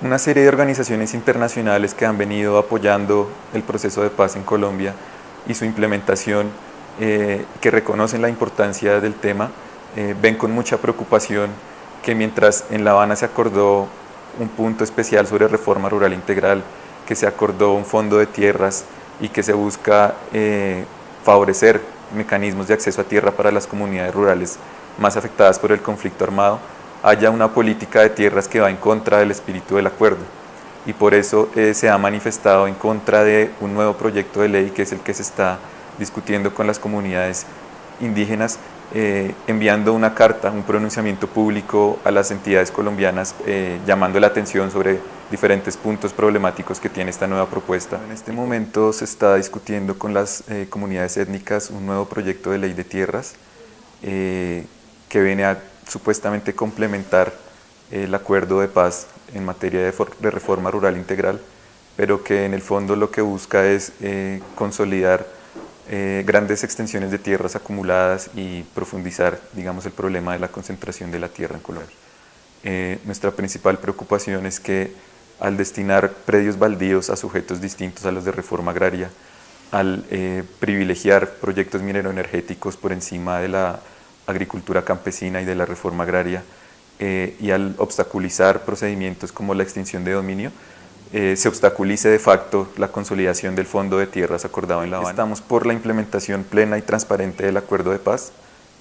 una serie de organizaciones internacionales que han venido apoyando el proceso de paz en Colombia y su implementación, eh, que reconocen la importancia del tema, eh, ven con mucha preocupación que mientras en La Habana se acordó un punto especial sobre reforma rural integral, que se acordó un fondo de tierras y que se busca eh, favorecer mecanismos de acceso a tierra para las comunidades rurales más afectadas por el conflicto armado, haya una política de tierras que va en contra del espíritu del acuerdo y por eso eh, se ha manifestado en contra de un nuevo proyecto de ley que es el que se está discutiendo con las comunidades indígenas, eh, enviando una carta, un pronunciamiento público a las entidades colombianas eh, llamando la atención sobre diferentes puntos problemáticos que tiene esta nueva propuesta. En este momento se está discutiendo con las comunidades étnicas un nuevo proyecto de ley de tierras que viene a supuestamente complementar el acuerdo de paz en materia de, reforma rural integral, pero que en el fondo lo que busca es eh, consolidar eh, grandes extensiones de tierras acumuladas y profundizar digamos, el problema de la concentración de la tierra en Colombia. Eh, nuestra principal preocupación es que al destinar predios baldíos a sujetos distintos a los de reforma agraria, al privilegiar proyectos mineroenergéticos por encima de la agricultura campesina y de la reforma agraria eh, y al obstaculizar procedimientos como la extinción de dominio, eh, se obstaculice de facto la consolidación del Fondo de Tierras acordado en La Habana. Estamos por la implementación plena y transparente del Acuerdo de Paz,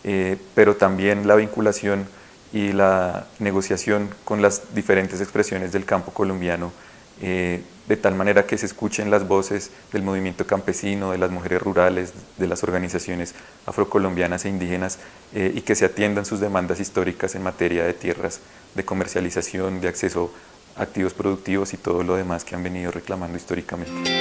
eh, pero también la vinculación y la negociación con las diferentes expresiones del campo colombiano eh, de tal manera que se escuchen las voces del movimiento campesino, de las mujeres rurales, de las organizaciones afrocolombianas e indígenas eh, y que se atiendan sus demandas históricas en materia de tierras, de comercialización, de acceso a activos productivos y todo lo demás que han venido reclamando históricamente.